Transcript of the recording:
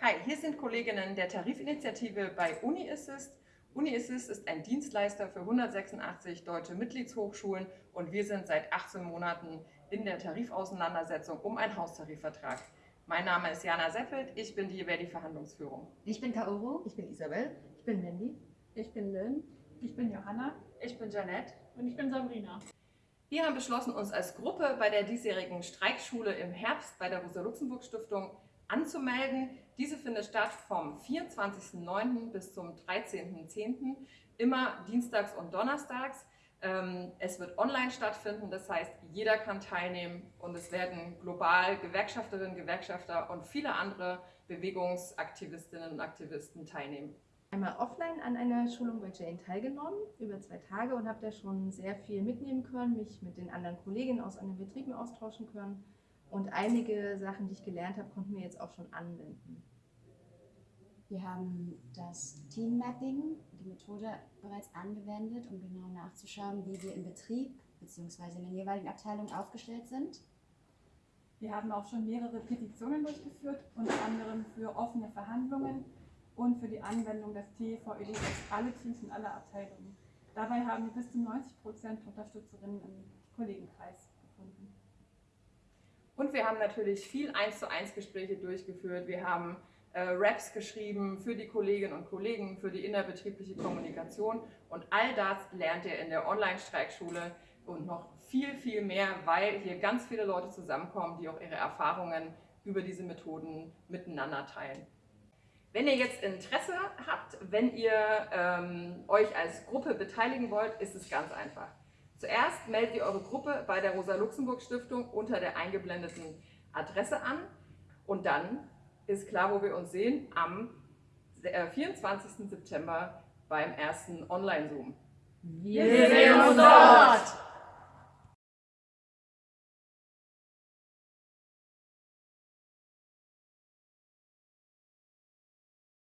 Hi, hier sind Kolleginnen der Tarifinitiative bei UniAssist. UniAssist ist ein Dienstleister für 186 deutsche Mitgliedshochschulen und wir sind seit 18 Monaten in der Tarifauseinandersetzung um einen Haustarifvertrag. Mein Name ist Jana Seppelt, ich bin die Verdi-Verhandlungsführung. Ich bin Kaoru. Ich bin Isabel. Ich bin Mandy. Ich bin Lynn. Ich bin Johanna. Ich bin Janette. Und ich bin Sabrina. Wir haben beschlossen, uns als Gruppe bei der diesjährigen Streikschule im Herbst bei der Rosa-Luxemburg-Stiftung anzumelden. Diese findet statt vom 24.09. bis zum 13.10. immer dienstags und donnerstags. Ähm, es wird online stattfinden, das heißt, jeder kann teilnehmen und es werden global Gewerkschafterinnen, Gewerkschafter und viele andere Bewegungsaktivistinnen und Aktivisten teilnehmen. Einmal offline an einer Schulung bei Jane teilgenommen, über zwei Tage und habe da schon sehr viel mitnehmen können, mich mit den anderen Kolleginnen aus anderen Betrieben austauschen können und einige Sachen, die ich gelernt habe, konnten wir jetzt auch schon anwenden. Wir haben das Team Mapping, die Methode bereits angewendet, um genau nachzuschauen, wie wir im Betrieb bzw. in den jeweiligen Abteilungen aufgestellt sind. Wir haben auch schon mehrere Petitionen durchgeführt, unter anderem für offene Verhandlungen und für die Anwendung des TVED auf alle Teams in aller Abteilungen. Dabei haben wir bis zu 90 Prozent Unterstützerinnen im Kollegenkreis gefunden. Und wir haben natürlich viel 1 zu 1 Gespräche durchgeführt. Wir haben äh, Raps geschrieben für die Kolleginnen und Kollegen, für die innerbetriebliche Kommunikation. Und all das lernt ihr in der Online-Streikschule und noch viel, viel mehr, weil hier ganz viele Leute zusammenkommen, die auch ihre Erfahrungen über diese Methoden miteinander teilen. Wenn ihr jetzt Interesse habt, wenn ihr ähm, euch als Gruppe beteiligen wollt, ist es ganz einfach. Zuerst meldet ihr eure Gruppe bei der Rosa-Luxemburg-Stiftung unter der eingeblendeten Adresse an und dann ist klar, wo wir uns sehen, am 24. September beim ersten Online-Zoom. Wir sehen uns dort!